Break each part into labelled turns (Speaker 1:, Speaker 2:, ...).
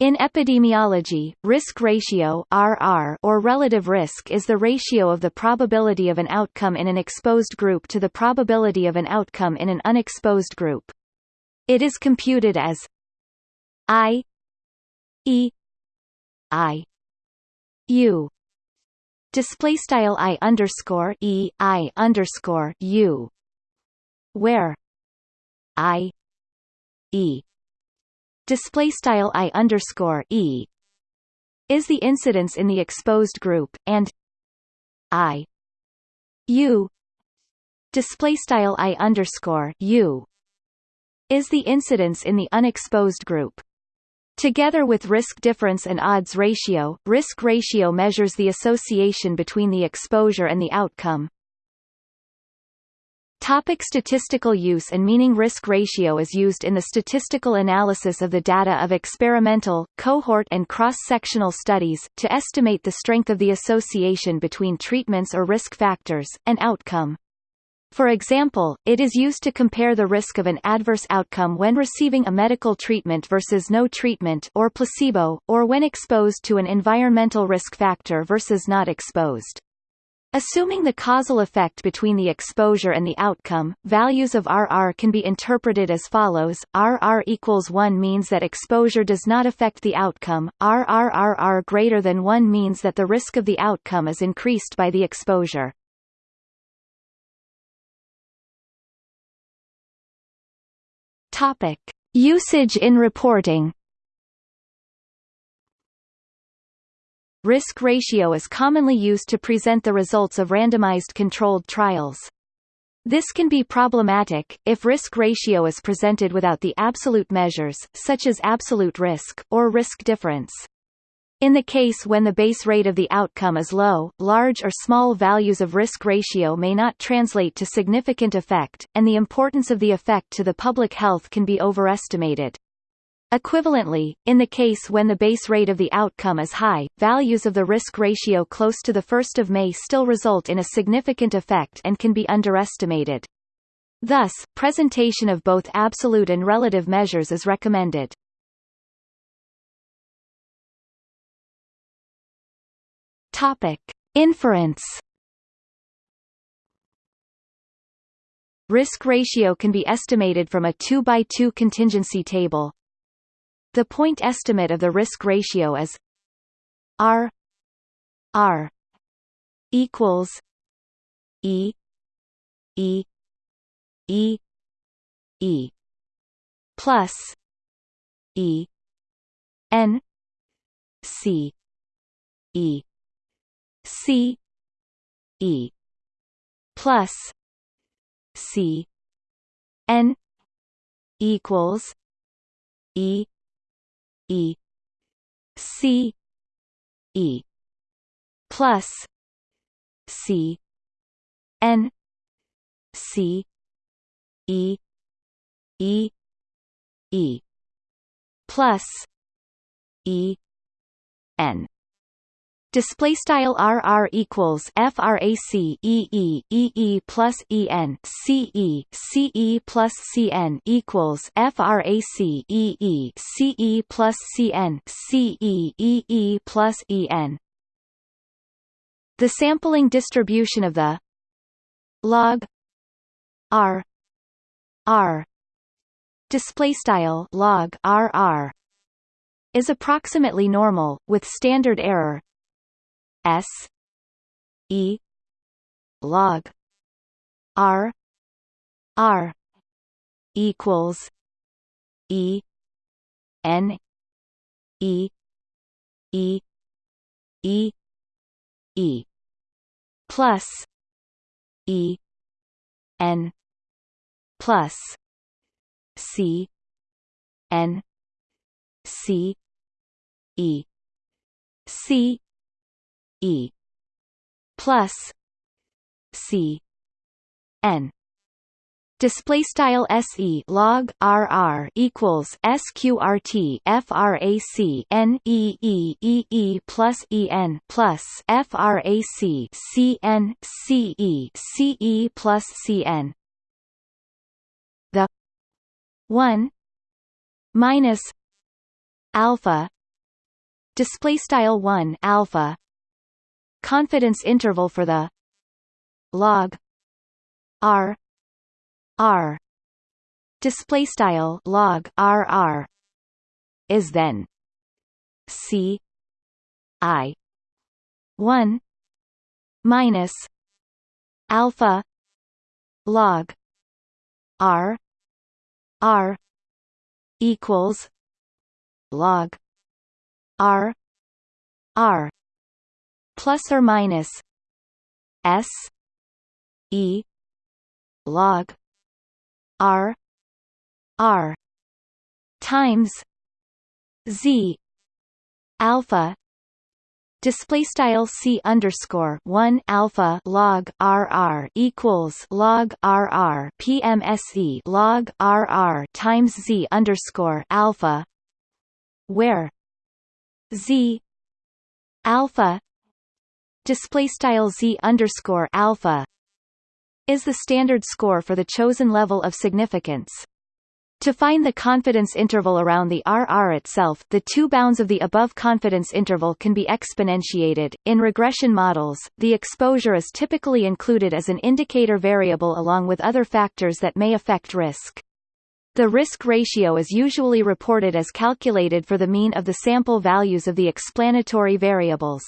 Speaker 1: In epidemiology, risk ratio RR or relative risk is the ratio of the probability of an outcome in an exposed group to the probability of an outcome in an unexposed group. It is computed as I E I U display style I underscore E I underscore U where I E display style i underscore e is the incidence in the exposed group and i u display style i underscore u is the incidence in the unexposed group. Together with risk difference and odds ratio, risk ratio measures the association between the exposure and the outcome. Topic statistical use and meaning Risk ratio is used in the statistical analysis of the data of experimental, cohort and cross-sectional studies, to estimate the strength of the association between treatments or risk factors, and outcome. For example, it is used to compare the risk of an adverse outcome when receiving a medical treatment versus no treatment or placebo, or when exposed to an environmental risk factor versus not exposed. Assuming the causal effect between the exposure and the outcome, values of RR can be interpreted as follows, RR equals 1 means that exposure does not affect the outcome, RRRR greater than 1 means that the risk of the outcome is increased by the exposure. Topic. Usage in reporting Risk ratio is commonly used to present the results of randomized controlled trials. This can be problematic, if risk ratio is presented without the absolute measures, such as absolute risk, or risk difference. In the case when the base rate of the outcome is low, large or small values of risk ratio may not translate to significant effect, and the importance of the effect to the public health can be overestimated. Equivalently, in the case when the base rate of the outcome is high, values of the risk ratio close to the 1st of May still result in a significant effect and can be underestimated. Thus, presentation of both absolute and relative measures is recommended. Topic. Inference Risk ratio can be estimated from a 2 by 2 contingency table, the point estimate of the risk ratio is R R equals E E E E plus E N C E C E plus C N equals E E C E plus C N C E E E plus E N Display style RR equals FRAC EE EE plus EN CE CE plus CN equals FRAC EE CE plus CN CE EE plus EN. The sampling distribution of the log R R display style log RR is approximately normal, with standard error S E log R R equals E N E E E E plus E N plus C N C E C E plus C N. Display style SE log RR equals SQRT FRAC N E E E E plus EN plus FRAC CN CE CE plus CN The one minus alpha. Display style 1 alpha confidence interval for the log r r. Display style log r r. Is then c i 1 minus alpha log r r equals log r r plus or minus s e log r r times z alpha display style c underscore one alpha log rr equals log rr pmse log rr times z underscore alpha where z alpha display style z underscore alpha is the standard score for the chosen level of significance. To find the confidence interval around the RR itself, the two bounds of the above confidence interval can be exponentiated. In regression models, the exposure is typically included as an indicator variable along with other factors that may affect risk. The risk ratio is usually reported as calculated for the mean of the sample values of the explanatory variables.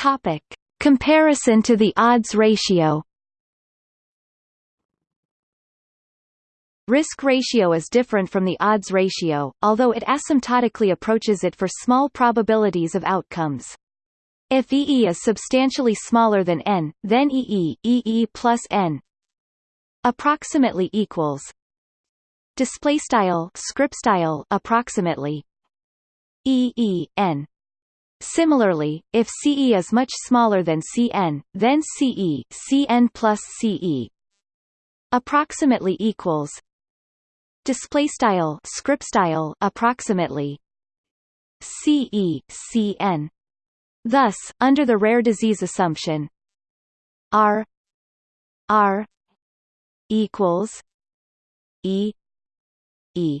Speaker 1: Topic: Comparison to the odds ratio. Risk ratio is different from the odds ratio, although it asymptotically approaches it for small probabilities of outcomes. If EE is substantially smaller than n, then EE, EE plus n approximately equals display style script style approximately EE n Similarly, if CE is much smaller than CN, then CE, CN plus CE approximately equals display style script style approximately CE CN thus under the rare disease assumption R R equals E E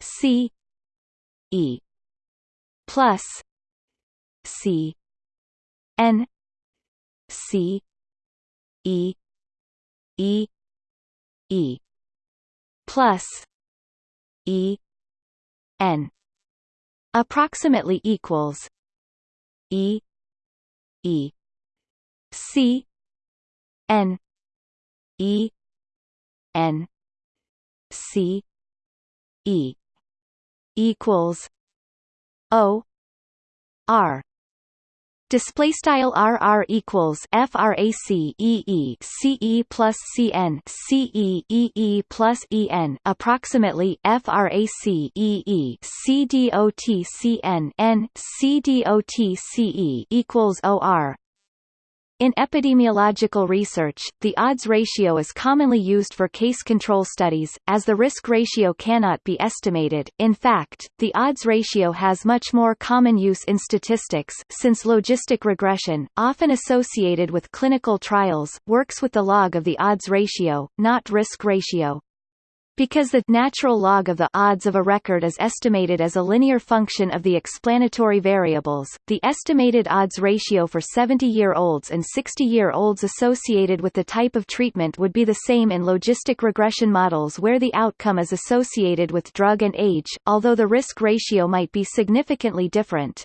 Speaker 1: C E plus C. N. C. E. E. E. Plus E. N. Approximately equals E. E. C. N. E. N. C. E. Equals O. R display style RR equals frac EE CE plus CN CE EE plus EN approximately frac EE CDOT CN N CDOT CE equals OR in epidemiological research, the odds ratio is commonly used for case control studies, as the risk ratio cannot be estimated. In fact, the odds ratio has much more common use in statistics since logistic regression, often associated with clinical trials, works with the log of the odds ratio, not risk ratio. Because the natural log of the odds of a record is estimated as a linear function of the explanatory variables, the estimated odds ratio for 70-year-olds and 60-year-olds associated with the type of treatment would be the same in logistic regression models where the outcome is associated with drug and age, although the risk ratio might be significantly different.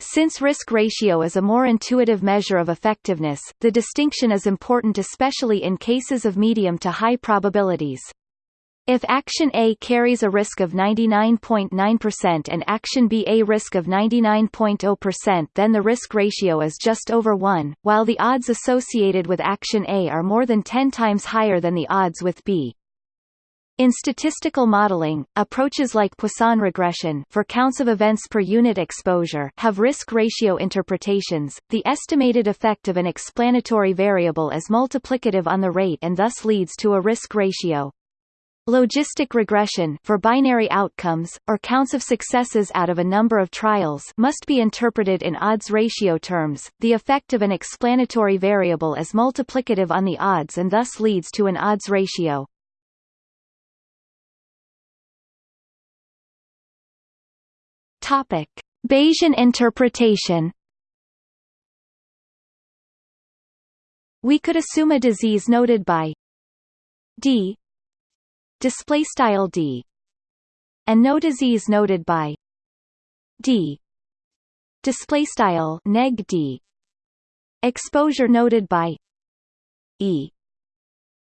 Speaker 1: Since risk ratio is a more intuitive measure of effectiveness, the distinction is important especially in cases of medium to high probabilities. If action A carries a risk of 99.9% and action B a risk of 99.0% then the risk ratio is just over 1, while the odds associated with action A are more than 10 times higher than the odds with B. In statistical modeling, approaches like Poisson regression for counts of events per unit exposure have risk ratio interpretations. The estimated effect of an explanatory variable is multiplicative on the rate and thus leads to a risk ratio. Logistic regression for binary outcomes, or counts of successes out of a number of trials must be interpreted in odds ratio terms. The effect of an explanatory variable is multiplicative on the odds and thus leads to an odds ratio. Topic. Bayesian interpretation We could assume a disease noted by d display style D. And no disease noted by D. Display style neg D. Exposure noted by E.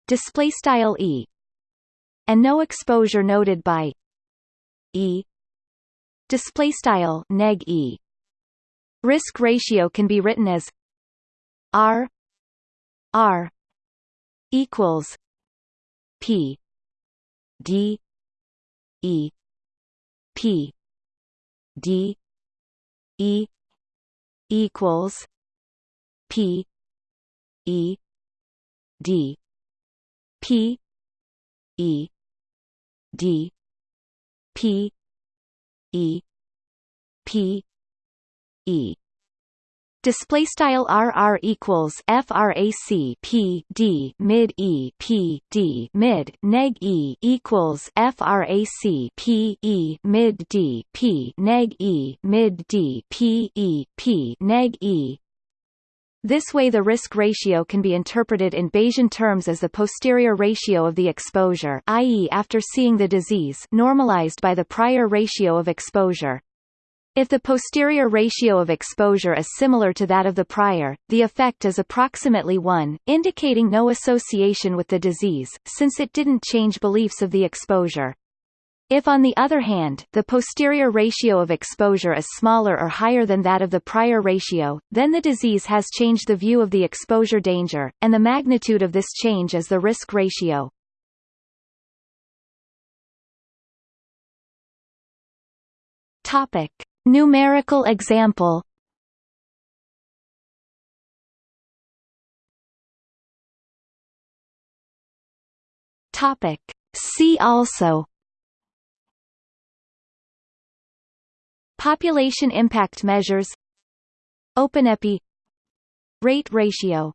Speaker 1: Display style E. And no exposure noted by E. Display style neg E. Risk ratio can be written as R R equals P D E P D E equals P E D P E D P E P E Display style RR equals FRAC P D mid E P D mid neg E equals FRAC P E mid D P neg E mid D P E P neg E this way the risk ratio can be interpreted in Bayesian terms as the posterior ratio of the exposure i.e. after seeing the disease normalized by the prior ratio of exposure. If the posterior ratio of exposure is similar to that of the prior, the effect is approximately 1, indicating no association with the disease, since it didn't change beliefs of the exposure. If on the other hand, the posterior ratio of exposure is smaller or higher than that of the prior ratio, then the disease has changed the view of the exposure danger, and the magnitude of this change is the risk ratio. Topic. Numerical example. Topic. See also. Population impact measures. OpenEpi Rate ratio